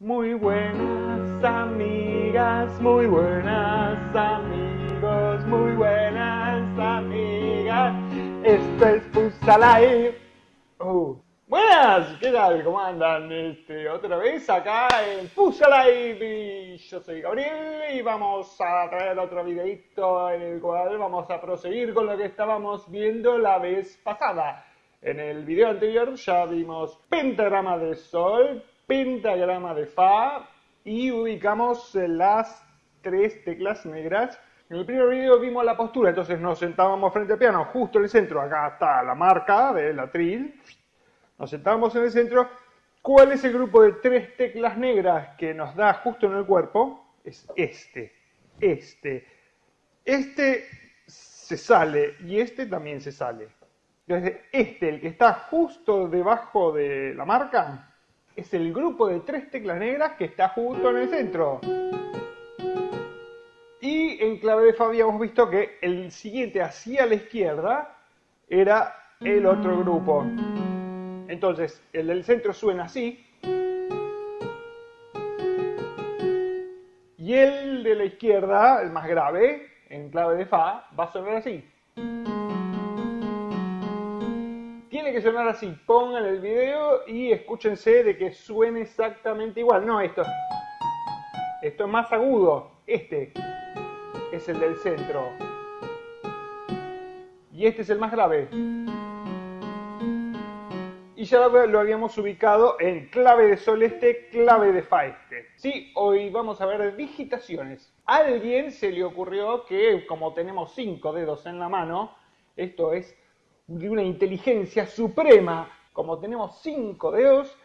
Muy buenas amigas, muy buenas amigos, muy buenas amigas. Esto es Pusalai. Oh. Buenas, ¿qué tal? ¿Cómo andan? Este, otra vez acá en Pusalai. Yo soy Gabriel y vamos a traer otro videito en el cual vamos a proseguir con lo que estábamos viendo la vez pasada. En el video anterior ya vimos pentagrama de sol, pentagrama de Fa y ubicamos las tres teclas negras. En el primer video vimos la postura, entonces nos sentábamos frente al piano, justo en el centro, acá está la marca del atril. Nos sentábamos en el centro. ¿Cuál es el grupo de tres teclas negras que nos da justo en el cuerpo? Es este, este. Este se sale y este también se sale. Entonces, este, el que está justo debajo de la marca, es el grupo de tres teclas negras que está justo en el centro. Y en clave de Fa habíamos visto que el siguiente hacia la izquierda era el otro grupo. Entonces, el del centro suena así. Y el de la izquierda, el más grave, en clave de Fa, va a sonar así sonar así. Pongan el video y escúchense de que suene exactamente igual. No, esto. Esto es más agudo. Este es el del centro. Y este es el más grave. Y ya lo habíamos ubicado en clave de sol este, clave de fa este. Sí, hoy vamos a ver digitaciones. Alguien se le ocurrió que como tenemos cinco dedos en la mano, esto es de una inteligencia suprema, como tenemos cinco dedos,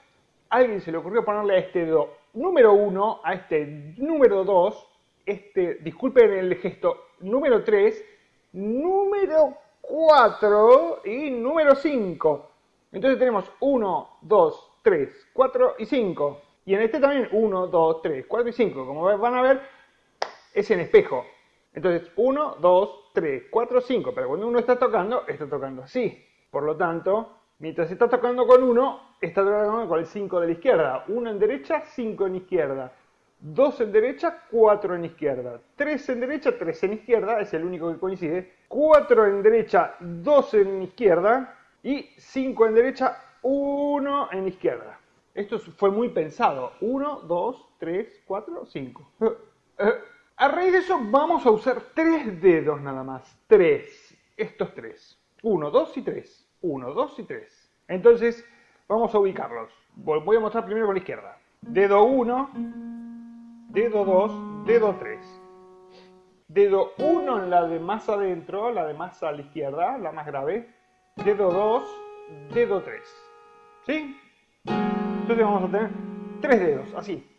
alguien se le ocurrió ponerle a este dedo número uno, a este número dos, este, disculpen el gesto, número tres, número cuatro y número cinco. Entonces tenemos uno, dos, tres, cuatro y cinco. Y en este también uno, dos, tres, cuatro y cinco. Como van a ver, es en espejo. Entonces, 1, 2, 3, 4, 5. Pero cuando uno está tocando, está tocando así. Por lo tanto, mientras está tocando con uno, está tocando con el 5 de la izquierda. 1 en derecha, 5 en izquierda. 2 en derecha, 4 en izquierda. 3 en derecha, 3 en izquierda. Es el único que coincide. 4 en derecha, 2 en izquierda. Y 5 en derecha, 1 en izquierda. Esto fue muy pensado. 1, 2, 3, 4, 5. A raíz de eso vamos a usar tres dedos nada más. Tres. Estos tres. Uno, dos y tres. Uno, dos y tres. Entonces vamos a ubicarlos. Voy a mostrar primero con la izquierda. Dedo 1, dedo 2, dedo 3. Dedo 1 en la de más adentro, la de más a la izquierda, la más grave. Dedo 2, dedo 3. ¿Sí? Entonces vamos a tener tres dedos, así.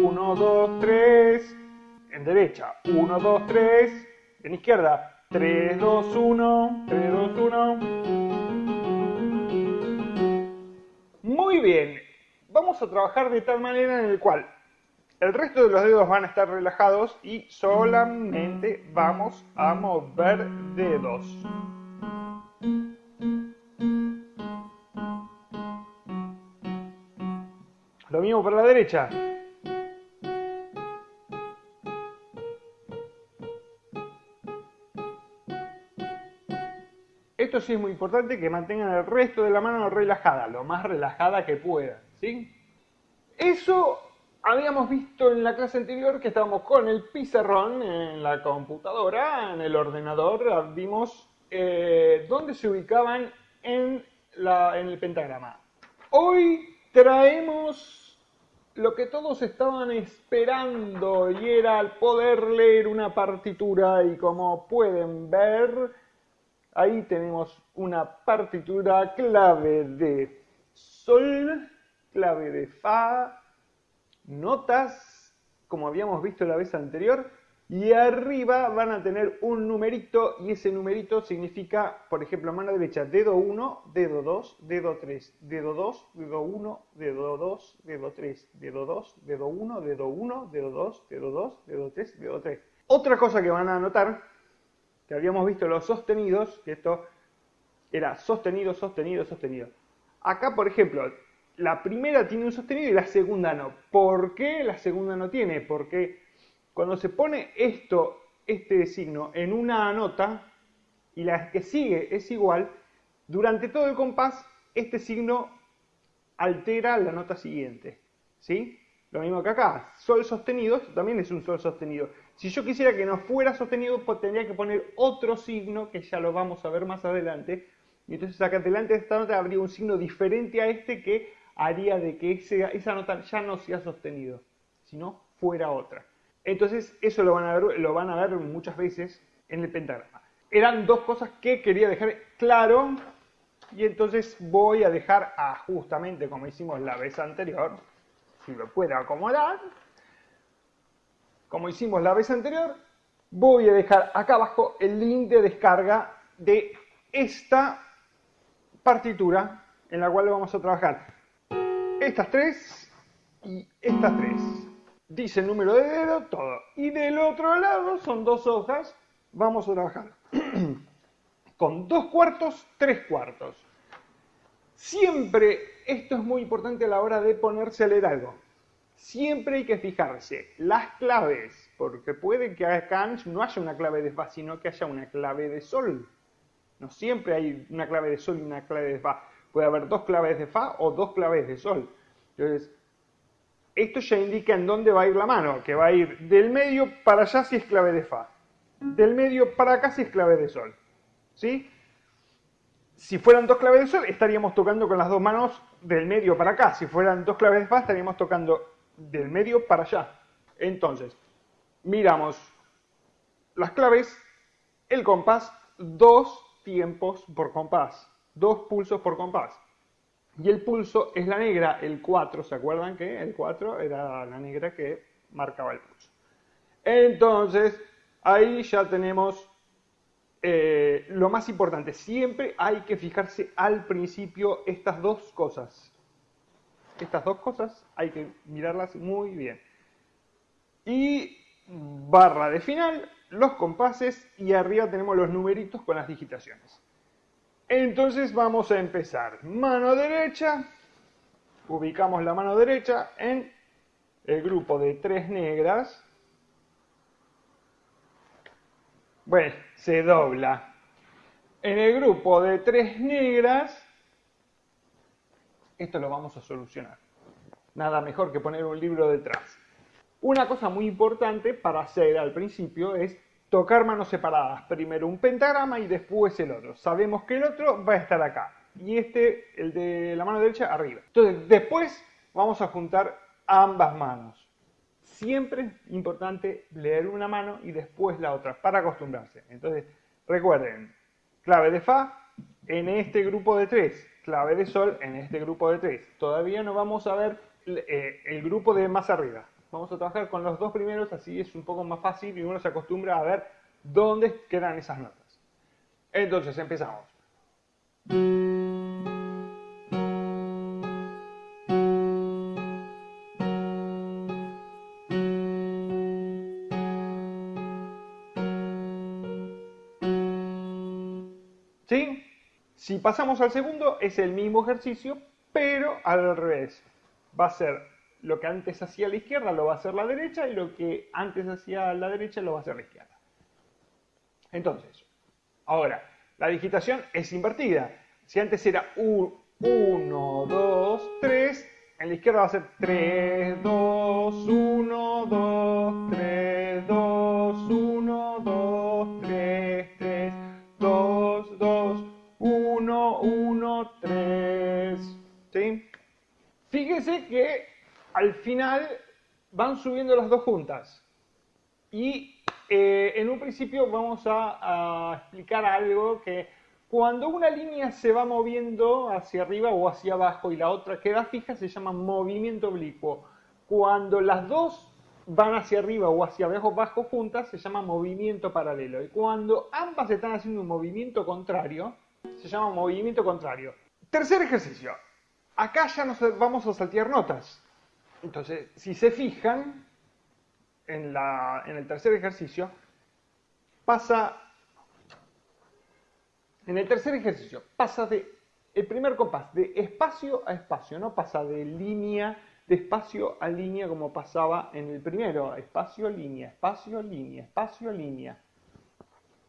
1, 2, 3, en derecha, 1, 2, 3, en izquierda, 3, 2, 1, 3, 2, 1. Muy bien, vamos a trabajar de tal manera en el cual el resto de los dedos van a estar relajados y solamente vamos a mover dedos. Lo mismo para la derecha. Esto sí es muy importante que mantengan el resto de la mano relajada, lo más relajada que puedan, ¿sí? Eso habíamos visto en la clase anterior que estábamos con el pizarrón en la computadora, en el ordenador, vimos eh, dónde se ubicaban en, en el pentagrama. Hoy traemos lo que todos estaban esperando y era poder leer una partitura y como pueden ver Ahí tenemos una partitura clave de sol, clave de fa, notas, como habíamos visto la vez anterior, y arriba van a tener un numerito y ese numerito significa, por ejemplo, mano derecha, dedo 1, dedo 2, dedo 3, dedo 2, dedo 1, dedo 2, dedo 3, dedo 2, dedo 1, dedo 1, dedo 2, dedo 2, dedo 3, dedo 3. Otra cosa que van a notar que habíamos visto los sostenidos, que esto era sostenido, sostenido, sostenido. Acá, por ejemplo, la primera tiene un sostenido y la segunda no. ¿Por qué la segunda no tiene? Porque cuando se pone esto, este signo, en una nota y la que sigue es igual, durante todo el compás este signo altera la nota siguiente. ¿Sí? Lo mismo que acá, sol sostenido, esto también es un sol sostenido. Si yo quisiera que no fuera sostenido, pues tendría que poner otro signo, que ya lo vamos a ver más adelante. Y entonces acá delante de esta nota habría un signo diferente a este que haría de que esa nota ya no sea sostenido, sino fuera otra. Entonces eso lo van, a ver, lo van a ver muchas veces en el pentagrama. Eran dos cosas que quería dejar claro y entonces voy a dejar a justamente como hicimos la vez anterior, si lo puedo acomodar, como hicimos la vez anterior, voy a dejar acá abajo el link de descarga de esta partitura en la cual vamos a trabajar estas tres y estas tres. Dice el número de dedo, todo. Y del otro lado son dos hojas. Vamos a trabajar con dos cuartos, tres cuartos. Siempre, esto es muy importante a la hora de ponerse a leer algo. Siempre hay que fijarse las claves, porque puede que acá no haya una clave de Fa, sino que haya una clave de Sol. No siempre hay una clave de Sol y una clave de Fa. Puede haber dos claves de Fa o dos claves de Sol. Entonces, esto ya indica en dónde va a ir la mano, que va a ir del medio para allá si es clave de Fa, del medio para acá si es clave de Sol. ¿Sí? Si fueran dos claves de Sol, estaríamos tocando con las dos manos del medio para acá. Si fueran dos claves de Fa, estaríamos tocando del medio para allá. Entonces, miramos las claves, el compás, dos tiempos por compás, dos pulsos por compás. Y el pulso es la negra, el 4, ¿se acuerdan que el 4 era la negra que marcaba el pulso? Entonces, ahí ya tenemos eh, lo más importante. Siempre hay que fijarse al principio estas dos cosas. Estas dos cosas hay que mirarlas muy bien. Y barra de final, los compases y arriba tenemos los numeritos con las digitaciones. Entonces vamos a empezar. Mano derecha, ubicamos la mano derecha en el grupo de tres negras. Bueno, se dobla. En el grupo de tres negras, esto lo vamos a solucionar. Nada mejor que poner un libro detrás. Una cosa muy importante para hacer al principio es tocar manos separadas, primero un pentagrama y después el otro. Sabemos que el otro va a estar acá y este, el de la mano derecha, arriba. Entonces, después vamos a juntar ambas manos. Siempre importante leer una mano y después la otra, para acostumbrarse. Entonces, recuerden, clave de Fa en este grupo de tres, clave de Sol en este grupo de tres. Todavía no vamos a ver eh, el grupo de más arriba. Vamos a trabajar con los dos primeros, así es un poco más fácil y uno se acostumbra a ver dónde quedan esas notas. Entonces empezamos. Si pasamos al segundo, es el mismo ejercicio, pero al revés. Va a ser lo que antes hacía la izquierda lo va a hacer la derecha y lo que antes hacía la derecha lo va a hacer la izquierda. Entonces, ahora, la digitación es invertida. Si antes era 1, 2, 3, en la izquierda va a ser 3, 2, 1, 2, 3, Fíjese que al final van subiendo las dos juntas. Y eh, en un principio vamos a, explicar algo que cuando una línea se va moviendo hacia arriba o hacia abajo y la otra queda fija se llama movimiento oblicuo. Cuando las dos van hacia arriba o hacia abajo bajo juntas se llama movimiento paralelo. Y cuando ambas están haciendo un movimiento contrario, se llama movimiento contrario. Tercer ejercicio. Acá ya nos vamos a saltear notas. Entonces, si se fijan, en, el tercer ejercicio, pasa, en el tercer ejercicio, pasa de el primer compás de espacio a espacio, no pasa de línea, de espacio a línea como pasaba en el primero, espacio, línea, espacio, línea, espacio, línea.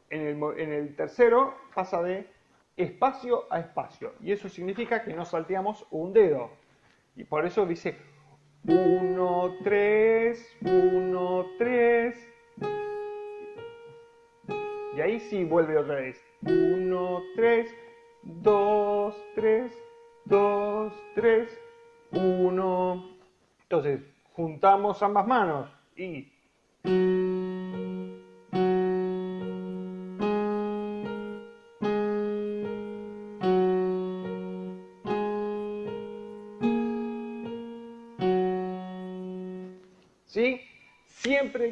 En el, en el tercero pasa de espacio a espacio y eso significa que no salteamos un dedo. Y por eso dice 1, 3, 1, 3. Y ahí sí vuelve otra vez. 1, 3, 2, 3, 2, 3, 1. Entonces, juntamos ambas manos y...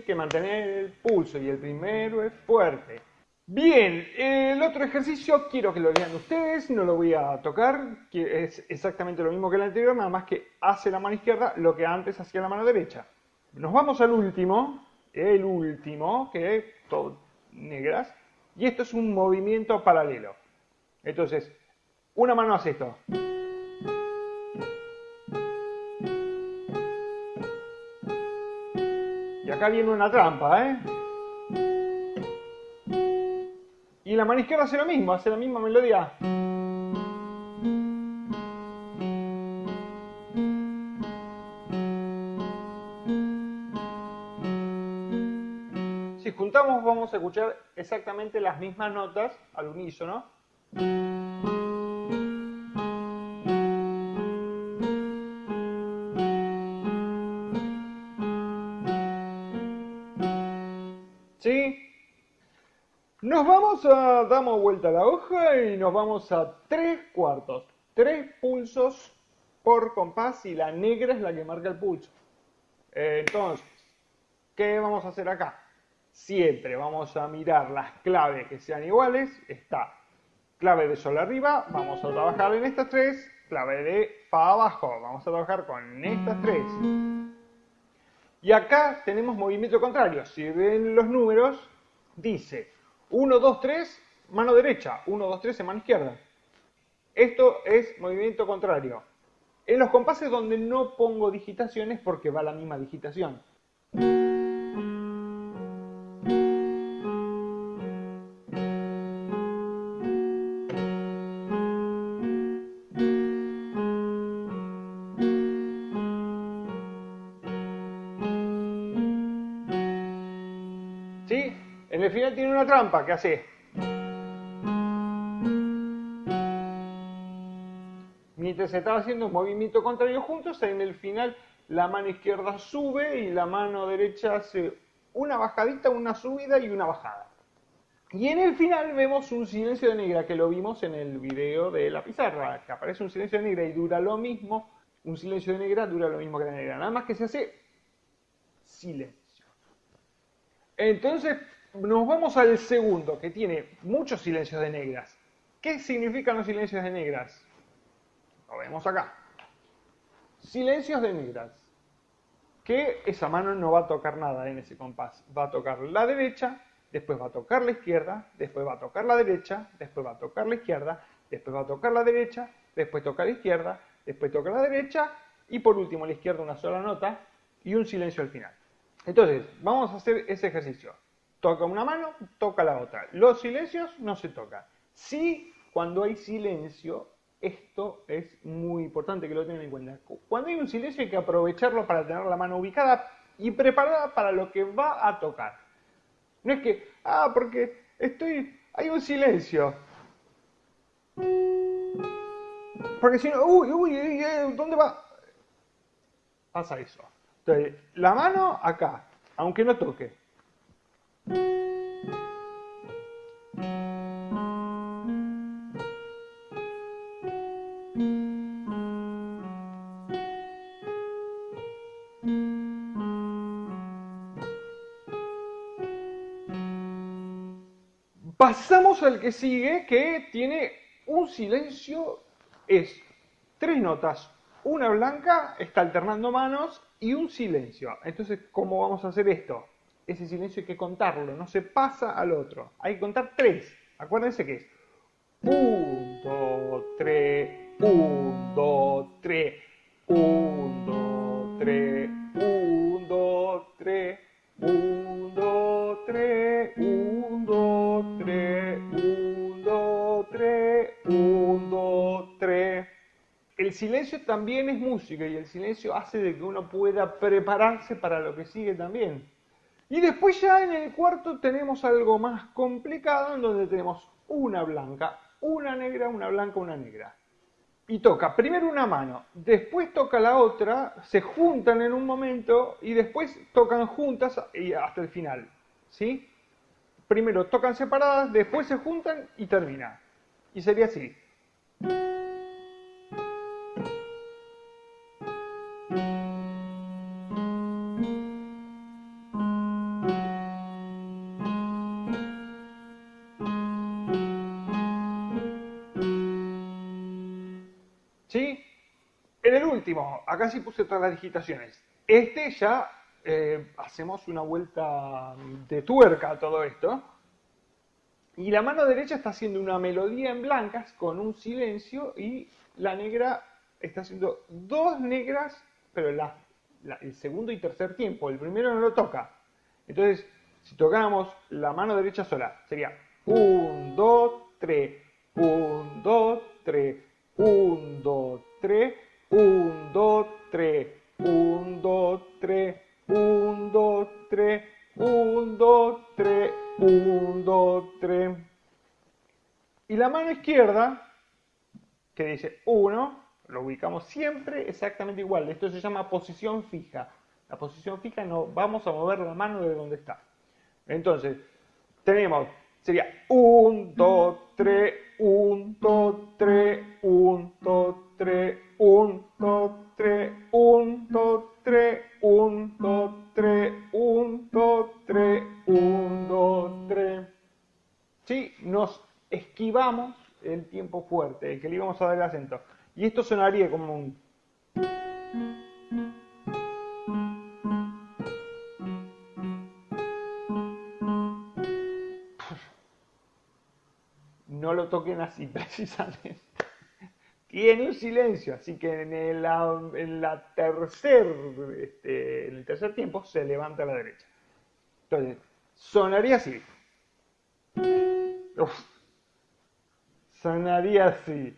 que mantener el pulso y el primero es fuerte. Bien, el otro ejercicio quiero que lo vean ustedes, no lo voy a tocar, que es exactamente lo mismo que el anterior, nada más que hace la mano izquierda lo que antes hacía la mano derecha. Nos vamos al último, el último, que es todo negras, y esto es un movimiento paralelo. Entonces, una mano hace esto. Acá viene una trampa, ¿eh? Y la mano izquierda hace lo mismo, hace la misma melodía. Si juntamos vamos a escuchar exactamente las mismas notas al unísono. Damos vuelta a la hoja y nos vamos a tres cuartos. Tres pulsos por compás y la negra es la que marca el pulso. Entonces, ¿qué vamos a hacer acá? Siempre vamos a mirar las claves que sean iguales. Está clave de sol arriba, vamos a trabajar en estas tres. Clave de fa abajo, vamos a trabajar con estas tres. Y acá tenemos movimiento contrario. Si ven los números, dice 1, 2, 3, mano derecha, 1, 2, 3 en mano izquierda. Esto es movimiento contrario. En los compases donde no pongo digitaciones porque va la misma digitación. ¿Sí? En el final tiene una trampa que hace. Mientras se está haciendo un movimiento contrario juntos, en el final la mano izquierda sube y la mano derecha hace una bajadita, una subida y una bajada. Y en el final vemos un silencio de negra que lo vimos en el video de la pizarra, que aparece un silencio de negra y dura lo mismo. Un silencio de negra dura lo mismo que la negra, nada más que se hace silencio. Entonces, nos vamos al segundo, que tiene muchos silencios de negras. ¿Qué significan los silencios de negras? Lo vemos acá. Silencios de negras. Que esa mano no va a tocar nada en ese compás. Va a tocar la derecha, después va a tocar la izquierda, después va a tocar la derecha, después va a tocar la izquierda, después va a tocar la derecha, después toca la izquierda, después toca la derecha y por último la izquierda una sola nota y un silencio al final. Entonces, vamos a hacer ese ejercicio. Toca una mano, toca la otra. Los silencios no se tocan. Sí, cuando hay silencio, esto es muy importante que lo tengan en cuenta. Cuando hay un silencio hay que aprovecharlo para tener la mano ubicada y preparada para lo que va a tocar. No es que, ah, porque estoy, hay un silencio. Porque si no, uy, uy, ¿dónde va? Pasa eso. Entonces, la mano acá, aunque no toque. Al que sigue, que tiene un silencio, es tres notas, una blanca, está alternando manos y un silencio. Entonces, ¿cómo vamos a hacer esto? Ese silencio hay que contarlo, no se pasa al otro. Hay que contar tres. Acuérdense que es 1, 2, 3, 1, 2, 3, 1, 2, 3, 1, 2, 3, 1, 2, 3, 1, 3, 1, 2, 3. El silencio también es música y el silencio hace de que uno pueda prepararse para lo que sigue también. Y después ya en el cuarto tenemos algo más complicado en donde tenemos una blanca, una negra, una blanca, una negra. Y toca primero una mano, después toca la otra, se juntan en un momento y después tocan juntas hasta el final. ¿Sí? Primero tocan separadas, después se juntan y termina. Y sería así. ¿Sí? En el último, acá sí puse todas las digitaciones. Este ya eh, hacemos una vuelta de tuerca a todo esto. Y la mano derecha está haciendo una melodía en blancas con un silencio y la negra está haciendo dos negras, pero el segundo y tercer tiempo. El primero no lo toca. Entonces, si tocáramos la mano derecha sola, sería 1, 2, 3, 1, 2, 3, 1, 2, 3, 1, 2, 3, 1, 2, 3, 1, 2, 3, 1, 2, 3, 1, 2, 3. Y la mano izquierda, que dice 1, lo ubicamos siempre exactamente igual. Esto se llama posición fija. La posición fija no vamos a mover la mano de donde está. Entonces, tenemos, sería 1, 2, 3, 1, 2, 3, 1, 2, 3, 1, 2, 3, 1, 2, 3, 1, 2, 3, 1, 2, 3, 1, 2, 3. ¿Sí? Nos esquivamos el tiempo fuerte, el que le íbamos a dar el acento. Y esto sonaría como un... No lo toquen así precisamente. Tiene un silencio, así que en el, en la tercer, este, en el tercer tiempo se levanta a la derecha. Entonces, sonaría así. Uf. Sonaría así.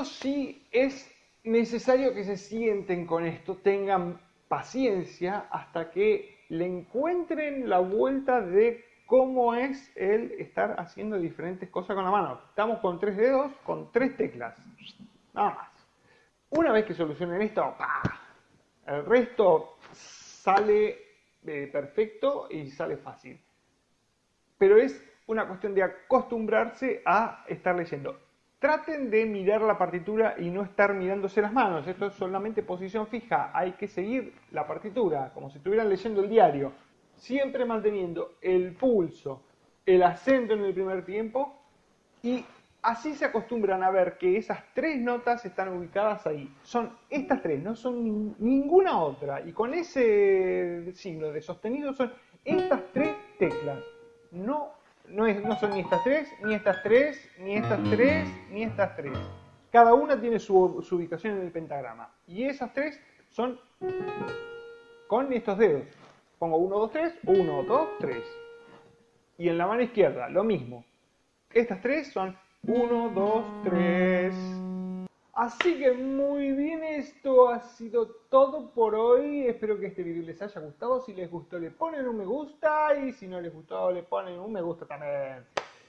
Esto sí es necesario que se sienten con esto, tengan paciencia hasta que le encuentren la vuelta de cómo es el estar haciendo diferentes cosas con la mano. Estamos con tres dedos, con tres teclas. Nada más. Una vez que solucionen esto, ¡pah! el resto sale eh, perfecto y sale fácil. Pero es una cuestión de acostumbrarse a estar leyendo. Traten de mirar la partitura y no estar mirándose las manos. Esto es solamente posición fija. Hay que seguir la partitura, como si estuvieran leyendo el diario. Siempre manteniendo el pulso, el acento en el primer tiempo y así se acostumbran a ver que esas tres notas están ubicadas ahí. Son estas tres, no son ninguna otra. Y con ese signo de sostenido son estas tres teclas. No no, es, no son ni estas tres, ni estas tres, ni estas tres, ni estas tres. Cada una tiene su, su ubicación en el pentagrama. Y esas tres son con estos dedos. Pongo 1, 2, 3, 1, 2, 3. Y en la mano izquierda, lo mismo. Estas tres son 1, 2, 3. Así que muy bien, esto ha sido todo por hoy. Espero que este video les haya gustado. Si les gustó, le ponen un me gusta. Y si no les gustó, le ponen un me gusta también.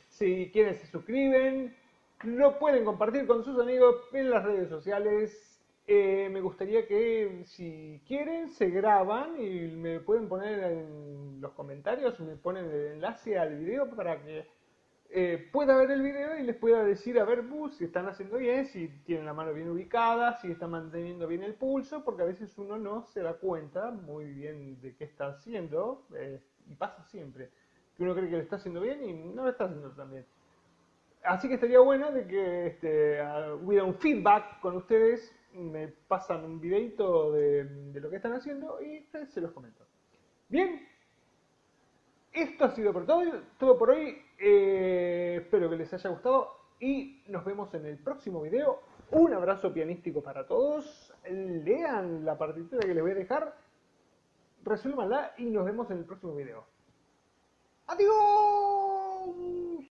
Si quieren, se suscriben. Lo pueden compartir con sus amigos en las redes sociales. Eh, me gustaría que, si quieren, se graban y me pueden poner en los comentarios. Me ponen el enlace al video para que eh, pueda ver el video y les pueda decir, a ver, bus, si están haciendo bien, si tienen la mano bien ubicada, si están manteniendo bien el pulso, porque a veces uno no se da cuenta muy bien de qué está haciendo, eh, y pasa siempre, que uno cree que lo está haciendo bien y no lo está haciendo tan bien. Así que estaría bueno de que este, hubiera un feedback con ustedes, me pasan un videito de, lo que están haciendo y se los comento. Bien, esto ha sido por todo, todo por hoy. Eh, espero que les haya gustado y nos vemos en el próximo video. Un abrazo pianístico para todos. Lean la partitura que les voy a dejar. Resuélvanla y nos vemos en el próximo video. ¡Adiós!